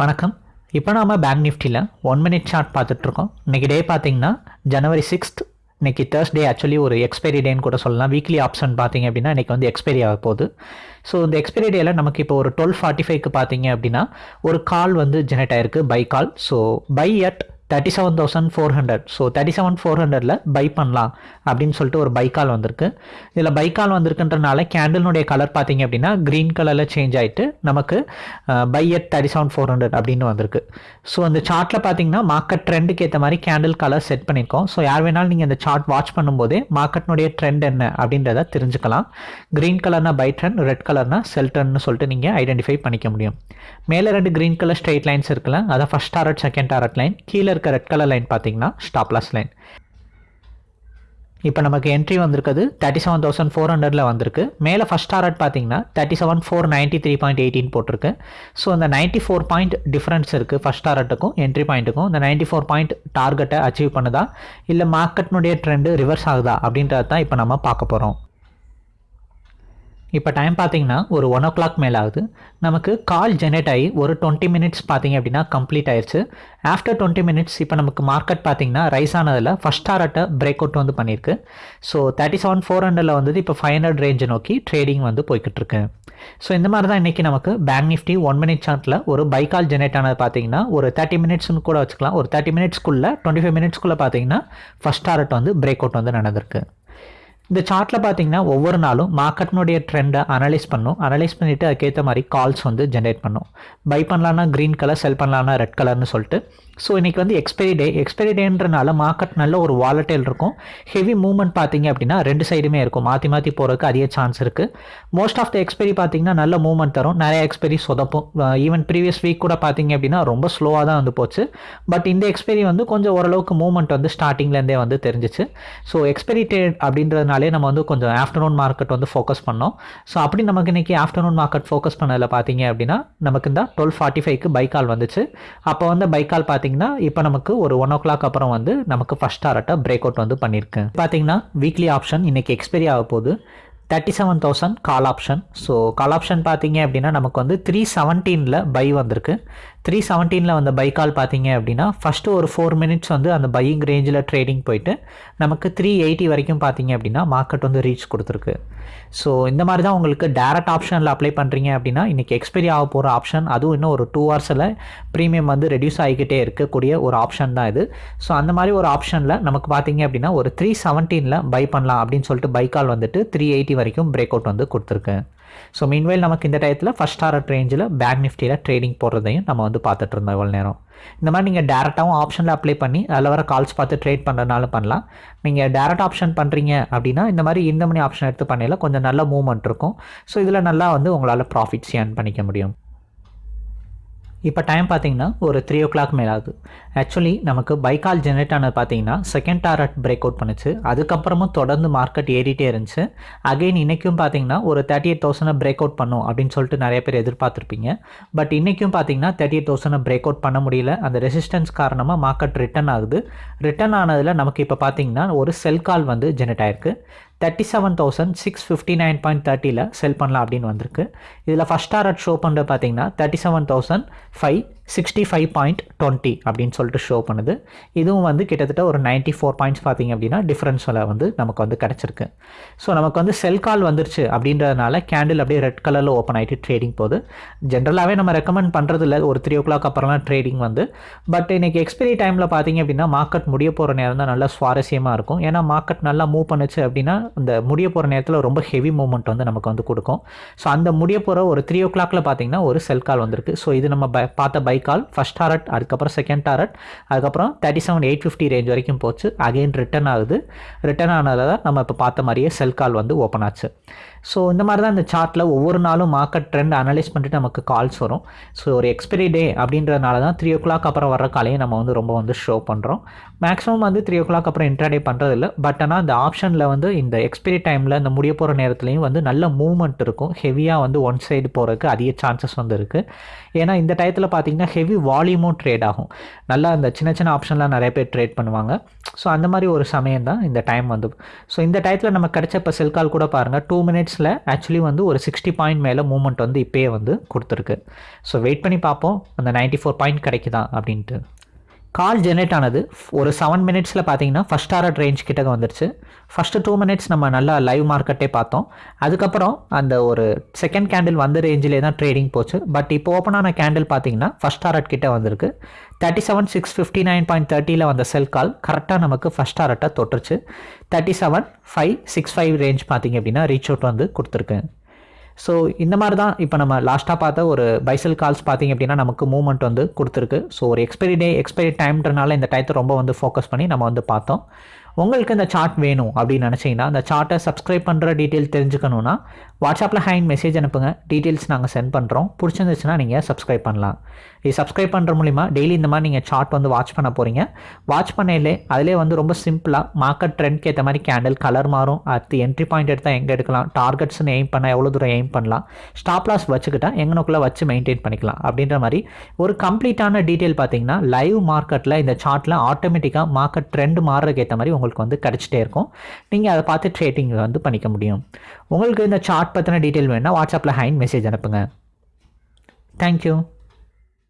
வணக்கம். இப்போ நாம் பேங்க் நிஃப்டியில் ஒன் மினிட் சார்ட் பார்த்துட்ருக்கோம். இன்றைக்கி டே பார்த்தீங்கன்னா ஜனவரி சிக்ஸ்த் இன்னைக்கு தேர்ஸ்டே ஆக்சுவலி ஒரு எக்ஸ்பைரி டேன்னு கூட சொல்லலாம். வீக்லி ஆப்ஷன் பார்த்தீங்க அப்படின்னா இன்றைக்கி வந்து எக்ஸ்பைரி ஆக போகுது. ஸோ இந்த எக்ஸ்பைரி டேயில் நமக்கு இப்போ ஒரு டுவெல் ஃபார்ட்டி ஃபைவ்க்கு பார்த்தீங்க அப்படின்னா ஒரு கால் வந்து ஜெனரேட் ஆயிருக்கு buy call so buy at thirty seven thousand four hundred so thirty seven four ஹண்ட்ரடில் பை பண்ணலாம் அப்படின்னு சொல்லிட்டு ஒரு பைக்கால் வந்திருக்கு. இதில் பை கால் வந்திருக்குன்றனால கேண்டிலுடைய கலர் பார்த்தீங்க அப்படின்னா க்ரீன் கலரில் சேஞ்ச் ஆகிட்டு நமக்கு buy at thirty seven four hundred அப்படின்னு வந்திருக்கு. ஸோ அந்த சார்ட்டில் பார்த்தீங்கன்னா மார்க்கெட் ட்ரெண்டுக்கு ஏற்ற மாதிரி கேண்டில் கலர் செட் பண்ணியிருக்கோம். ஸோ யார் வேணாலும் நீங்கள் இந்த சார்ட் வாட்ச் பண்ணும்போதே மார்க்கெட்னுடைய ட்ரெண்ட் என்ன அப்படின்றத தெரிஞ்சுக்கலாம். க்ரீன் கலர்னா பை ட்ரெண்ட் ரெட் கலர்னா செல் ட்ரெண்ட்னு சொல்லிட்டு நீங்கள் ஐடென்டிஃபை பண்ணிக்க முடியும். மேலே ரெண்டு க்ரீன் கலர் ஸ்ட்ரெயிட் லைன்ஸ் இருக்குல்ல அதான் first target second target line கீழே இருக்க ரெட் கலர் லைன் பார்த்தீங்கன்னா ஸ்டாப்லாஸ் லைன் இப்போ நமக்கு என்ட்ரி வந்திருக்குது. தேர்ட்டி செவன் தௌசண்ட் ஃபோர் ஹண்ட்ரடில் வந்திருக்கு. மேலே ஃபஸ்ட் டாரட் பார்த்தீங்கன்னா thirty seven four ninety three point eighteen போட்டிருக்கு. ஸோ அந்த நைன்ட்டி ஃபோர் பாயிண்ட் டிஃப்ரென்ஸ் இருக்குது ஃபஸ்ட் டாரட்டுக்கும் என்ட்ரி பாயிண்ட்டுக்கும் இந்த நைன்ட்டி ஃபோர் பாயிண்ட் டார்கெட்டை அச்சீவ் பண்ணுதா? இல்லை மார்க்கெட்னுடைய ட்ரெண்டு ரிவர்ஸ் ஆகுதா? அப்படின்றது தான் இப்போ நம்ம பார்க்க போகிறோம் இப்போ டைம் பார்த்தீங்கன்னா ஒரு ஒன் ஓ கிளாக் மேலே ஆகுது. நமக்கு கால் ஜெனரேட் ஆகி ஒரு டுவெண்ட்டி மினிட்ஸ் பார்த்தீங்க அப்படின்னா கம்ப்ளீட் ஆயிடுச்சு ஆஃப்டர் டுவெண்ட்டி மினிட்ஸ் இப்போ நமக்கு மார்க்கெட் பார்த்தீங்கன்னா ரைஸ் ஆனதில் ஃபஸ்ட் டாரட்டை பிரேக் அவுட் வந்து பண்ணியிருக்கு. ஸோ தேர்ட்டி செவன் ஃபோர் ஹண்ட்ரடில் வந்து இப்போ ஃபைவ் ஹண்ட்ரட் ரேஞ்சை நோக்கி ட்ரேடிங் வந்து போய்கிட்டு இருக்கு. ஸோ இந்த மாதிரி தான் இன்றைக்கி நமக்கு பேங்க் நிஃப்டி ஒன் மினிட் சார்ட்டில் ஒரு பை கால் ஜெனரேட் ஆனது பார்த்தீங்கன்னா ஒரு தேர்ட்டி மினிட்ஸ்னு கூட வச்சுக்கலாம். ஒரு தேர்ட்டி மினிட்ஸ்க்குள்ளே டுவெண்ட்டி ஃபைவ் மினிட்ஸ்க்குள்ளே பார்த்தீங்கன்னா ஃபஸ்ட் டாரட் வந்து பிரேக் அவுட் வந்து நடந்திருக்கு. இந்த சார்ட்டில் பார்த்தீங்கன்னா ஒவ்வொரு நாளும் மார்க்கெட்னுடைய ட்ரெண்டை அனலைஸ் பண்ணும். அனலைஸ் பண்ணிவிட்டு அதுக்கேற்ற மாதிரி கால்ஸ் வந்து ஜென்ரேட் பண்ணும். பை பண்ணலான்னா க்ரீன் கலர் செல் பண்ணலான்னா ரெட் கலர்னு சொல்லிட்டு. ஸோ இன்றைக்கி வந்து எக்ஸ்பைரி டே எக்ஸ்பைரி டேன்றனால மார்க்கெட் நல்ல ஒரு வாலட்டைல் இருக்கும். ஹெவி மூவ்மெண்ட் பார்த்தீங்க அப்படின்னா ரெண்டு சைடுமே இருக்கும். மாற்றி மாற்றி போகிறதுக்கு அதிக சான்ஸ் இருக்குது மோஸ்ட் ஆஃப் த எக்ஸ்பைரி பார்த்தீங்கன்னா நல்ல மூவ்மெண்ட் தரும். நிறைய எக்ஸ்பைரி சொதப்பும். ஈவன் ப்ரீவியஸ் வீக் கூட பார்த்தீங்க அப்படின்னா ரொம்ப ஸ்லோவாக தான் வந்து போச்சு. பட் இந்த எக்ஸ்பைரி வந்து கொஞ்சம் ஓரளவுக்கு மூவ்மெண்ட் வந்து ஸ்டார்டிங்லேருந்தே வந்து தெரிஞ்சிச்சு. ஸோ எக்ஸ்பைரி டேட் அப்படின்றதுனால நம்ம வந்து கொஞ்சம் ஆஃப்டர்நூன் மார்க்கெட் வந்து ஃபோக்கஸ் பண்ணோம். ஸோ அப்படி நமக்கு இன்றைக்கி ஆஃப்டர்நூன் மார்க்கெட் ஃபோக்கஸ் பண்ணதில் பார்த்தீங்க அப்படின்னா நமக்கு இந்த டுவெல் ஃபார்ட்டி ஃபைவ்க்கு பைக்கால் வந்துச்சு. அப்போ வந்து பைக்கால் பார்த்தீங்கன்னா இப்போ நமக்கு ஒரு ஒன் ஓ கிளாக் அப்புறம் வந்து நமக்கு ஃபஸ்ட் டாரட்டை பிரேக் அவுட் வந்து பண்ணியிருக்கேன் பார்த்தீங்கன்னா வீக்லி ஆப்ஷன் இன்றைக்கி எக்ஸ்பைரி ஆக போகுது. Thirty seven thousand call option so call option பார்த்தீங்க அப்படின்னா நமக்கு வந்து த்ரீ செவன்டீனில் பை வந்திருக்கு. த்ரீ செவன்டீனில் வந்த பை கால் பார்த்தீங்க அப்படின்னா ஃபஸ்ட்டு ஒரு ஃபோர் மினிட்ஸ் வந்து அந்த பையிங் ரேஞ்சில் ட்ரேடிங் போயிட்டு நமக்கு த்ரீ எயிட்டி வரைக்கும் பார்த்தீங்க அப்படின்னா மார்க்கெட் வந்து ரீச் கொடுத்துருக்கு. ஸோ இந்த மாதிரி தான் உங்களுக்கு டேரக்ட் ஆப்ஷனில் அப்ளை பண்ணுறீங்க அப்படின்னா இன்றைக்கி எக்ஸ்பைரி ஆக போகிற ஆப்ஷன் அதுவும் இன்னும் ஒரு டூ ஹவர்ஸில் ப்ரீமியம் வந்து ரெடியூஸ் ஆகிக்கிட்டே இருக்கக்கூடிய ஒரு ஆப்ஷன் தான் இது. ஸோ அந்த மாதிரி ஒரு ஆப்ஷனில் நமக்கு பார்த்தீங்க அப்படின்னா ஒரு த்ரீ செவன்டீனில் பை பண்ணலாம் அப்படின்னு சொல்லிட்டு பை கால் வந்துட்டு த்ரீ எயிட்டி வரைக்கும் பிரேக் அவுட் வந்து கொடுத்துருக்கேன் ஸோ மீன்வைல் நமக்கு இந்த டயத்தில் ஃபஸ்ட் டாரட் ரேஞ்சில் பேங்க் நிஃப்டியில் ட்ரேடிங் போடுறதையும் நம்ம வந்து பார்த்துட்டு இருந்தோம் இவ்வளோ நேரம். இந்த மாதிரி நீங்கள் டேரெக்டாகவும் ஆப்ஷனில் அப்ளை பண்ணி அதில் வர கால்ஸ் பார்த்து ட்ரேட் பண்ணுறதுனாலும் பண்ணலாம். நீங்கள் டேரெக்ட் ஆப்ஷன் பண்ணுறீங்க அப்படின்னா இந்த மாதிரி இந்த மணி ஆப்ஷன் எடுத்து பண்ணையில் கொஞ்சம் நல்ல மூவ்மெண்ட் இருக்கும். ஸோ இதில் நல்லா வந்து உங்களால் ப்ராஃபிட்ஸ் ஏர்ன் பண்ணிக்க முடியும். இப்போ டைம் பார்த்தீங்கன்னா ஒரு த்ரீ ஓ கிளாக் மேலே ஆகுது. ஆக்சுவலி நமக்கு பைக்கால் ஜென்ரேட் ஆனது பார்த்தீங்கன்னா செகண்ட் டாரட் பிரேக் அவுட் பண்ணுச்சு. அதுக்கப்புறமும் தொடர்ந்து மார்க்கெட் ஏறிட்டே இருந்துச்சு. அகைன் இன்றைக்கும் பார்த்தீங்கன்னா ஒரு தேர்ட்டி எயிட் தௌசண்டை பிரேக் அவுட் பண்ணும் அப்படின்னு சொல்லிட்டு நிறைய பேர் எதிர்பார்த்துருப்பீங்க. பட் இன்றைக்கும் பார்த்தீங்கன்னா தேர்ட்டி எயிட் தௌசண்டை பிரேக் அவுட் பண்ண முடியல. அந்த ரெசிஸ்டன்ஸ் காரணமாக மார்க்கெட் ரிட்டர்ன் ஆகுது. ரிட்டர்ன் ஆனதில் நமக்கு இப்போ பார்த்தீங்கன்னா ஒரு செல் கால் வந்து ஜென்ரேட் ஆயிருக்கு. Thirty seven thousand six fifty nine point தேர்ட்டியில் sell பண்ணலாம் அப்படின்னு வந்திருக்கு. இதில் ஃபஸ்ட் டாரட் ஷோ பண்ணுறது பார்த்தீங்கன்னா thirty seven thousand five sixty five point twenty அப்படின்னு சொல்லிட்டு ஷோ பண்ணுது. இதுவும் வந்து கிட்டத்தட்ட ஒரு நைன்ட்டி ஃபோர் பாயிண்ட்ஸ் பார்த்தீங்க அப்படின்னா டிஃப்ரென்ஸில் வந்து நமக்கு வந்து கிடச்சிருக்கு. ஸோ நமக்கு வந்து செல் கால் வந்துருச்சு அப்படின்றதுனால கேண்டில் அப்படியே ரெட் கலரில் ஓப்பன் ஆகிட்டு ட்ரேடிங் போகுது. ஜென்ரலாகவே நம்ம ரெக்கமெண்ட் பண்ணுறது இல்லை ஒரு த்ரீ ஓ கிளாக் அப்புறம்லாம் ட்ரேடிங் வந்து. பட் இன்றைக்கி எக்ஸ்பைரி டைமில் பார்த்தீங்க அப்படின்னா மார்க்கெட் முடிய போகிற நேரம் தான் நல்லா சுவாரஸ்யமாக இருக்கும். ஏன்னா மார்க்கெட் நல்லா மூவ் பண்ணுச்சு அப்படின்னா இந்த முடிய போகிற நேரத்தில் ரொம்ப ஹெவி மூமெண்ட் வந்து நமக்கு வந்து கொடுக்கும். ஸோ அந்த முடிய போகிற ஒரு த்ரீ ஓ கிளாக்ல பார்த்தீங்கன்னா ஒரு செல் கால் வந்திருக்கு. ஸோ இது நம்ம பை பார்த்த பை கால் ஃபஸ்ட் டாரட் அதுக்கப்புறம் செகண்ட் டாரட் அதுக்கப்புறம் thirty seven eight fifty range வரைக்கும் போச்சு. அகெயின் ரிட்டர்ன் ஆகுது. ரிட்டர்ன் ஆனதில் தான் நம்ம இப்போ பார்த்த மாதிரியே செல் கால் வந்து ஓப்பன் ஆச்சு. ஸோ இந்த மாதிரி தான் இந்த சார்ட்டில் ஒவ்வொரு நாளும் மார்க்கெட் ட்ரெண்ட் அனலைஸ் பண்ணிட்டு நமக்கு கால்ஸ் வரும். ஸோ ஒரு எக்ஸ்பிரி டே அப்படின்றதுனால தான் த்ரீ ஓ கிளாக் அப்புறம் வர காலையும் நம்ம வந்து ரொம்ப வந்து ஷோ பண்ணுறோம் மேக்ஸிமம் வந்து த்ரீ ஓ கிளாக் அப்புறம் இன்ட்ராடே பண்ணுறதில்ல பட் ஆனால் அந்த ஆப்ஷனில் வந்து இந்த எக்ஸ்பிரி டைமில் இந்த முடிய போகிற நேரத்துலையும் வந்து நல்ல மூவ்மெண்ட் இருக்கும். ஹெவியாக வந்து ஒன் சைடு போகிறதுக்கு அதிக சான்சஸ் வந்து இருக்குது ஏன்னா இந்த டயத்தில் பார்த்தீங்கன்னா ஹெவி வால்யூமும் ட்ரேட் ஆகும். நல்லா இந்த சின்ன சின்ன ஆப்ஷன்லாம் நிறைய பேர் ட்ரேட் பண்ணுவாங்க. ஸோ அந்த மாதிரி ஒரு சமயம் தான் இந்த டைம் வந்து. ஸோ இந்த டயத்தில் நம்ம கிடைச்ச இப்போ செல் கால் கூட பாருங்கள் டூ மினிட்ஸில் ஆக்சுவலி வந்து ஒரு சிக்ஸ்டி பாயிண்ட் மேலே மூவ்மெண்ட் வந்து இப்போயே வந்து கொடுத்துருக்கு. ஸோ வெயிட் பண்ணி பார்ப்போம். அந்த நைன்ட்டி ஃபோர் பாயிண்ட் கிடைக்குதா அப்படின்ட்டு. கால் ஜெனரேட் ஆனது ஒரு செவன் மினிட்ஸில் பார்த்தீங்கன்னா ஃபஸ்ட் டாரட் ரேஞ்ச் கிட்டக்க வந்துருச்சு. ஃபஸ்ட்டு டூ மினிட்ஸ் நம்ம நல்லா லைவ் மார்க்கெட்டே பார்த்தோம். அதுக்கப்புறம் அந்த ஒரு செகண்ட் கேண்டில் வந்த ரேஞ்சிலே தான் ட்ரேடிங் போச்சு. பட் இப்போ ஓப்பன் ஆன கேண்டில் பார்த்தீங்கன்னா ஃபஸ்ட் டாரட் கிட்டே வந்திருக்கு. Thirty seven six fifty nine point தேர்ட்டியில் வந்த செல் கால் கரெக்டாக நமக்கு ஃபஸ்ட் டாரட்டை தொட்டுருச்சு. Thirty seven five six five range பார்த்தீங்க அப்படின்னா ரீச் அவுட் வந்து கொடுத்துருக்கு. ஸோ இந்த மாதிரி தான் இப்போ நம்ம லாஸ்ட்டாக பார்த்த ஒரு பைசல் கால்ஸ் பார்த்தீங்க அப்படின்னா நமக்கு மூவ்மெண்ட் வந்து கொடுத்துருக்கு. ஸோ ஒரு எக்ஸ்பைரி டே எக்ஸ்பைரி டைம்ன்றனால இந்த டயத்தை ரொம்ப வந்து ஃபோக்கஸ் பண்ணி நம்ம வந்து பார்த்தோம். உங்களுக்கு இந்த சார்ட் வேணும் அப்படின்னு நினச்சிங்கன்னா அந்த சார்ட்டை சப்ஸ்கிரைப் பண்ணுற டீட்டெயில் தெரிஞ்சுக்கணுன்னா வாட்ஸ்அப்பில் ஹேண்ட் மெசேஜ் அனுப்புங்க. டீட்டெயில்ஸ் நாங்கள் சென்ட் பண்ணுறோம் பிடிச்சிருந்துச்சுன்னா நீங்கள் சப்ஸ்கிரைப் பண்ணலாம். இது சப்ஸ்கிரைப் பண்ணுற மூலிமா டெய்லி இந்த மாதிரி நீங்கள் சார்ட் வந்து வாட்ச் பண்ண போகிறீங்க வாட்ச் பண்ணையிலே அதிலே வந்து ரொம்ப சிம்பிளாக மார்க்கெட் ட்ரெண்ட்க்கு ஏற்ற மாதிரி கேண்டில் கலர் மாறும். அடுத்து என்ட்ரி பாயிண்ட் எடுத்தால் எங்கே எடுக்கலாம்? டார்கெட்ஸ்னு எய்ம் பண்ணால் எவ்வளோ தூரம் எய்ம் பண்ணலாம்? ஸ்டாப் லாஸ் வச்சுக்கிட்டா எங்கனக்குள்ளே வச்சு மெயின்டைன் பண்ணிக்கலாம். அப்படின்ற மாதிரி ஒரு கம்ப்ளீட்டான டீட்டெயில் பார்த்தீங்கன்னா லைவ் மார்க்கெட்டில் இந்த சார்ட்டில் ஆட்டோமேட்டிக்காக மார்க்கெட் ட்ரெண்ட் மாறுறதுக்கு ஏற்ற மாதிரி உங்களுக்கு வந்து கிடச்சிட்டே இருக்கும். நீங்கள் அதை பார்த்து ட்ரேடிங் வந்து பண்ணிக்க முடியும். உங்களுக்கு இந்த சார்ட் பற்றின டீட்டெயில் வேணும்னா வாட்ஸ்அப்பில் ஹைன் மெசேஜ் அனுப்புங்க. தேங்க்யூ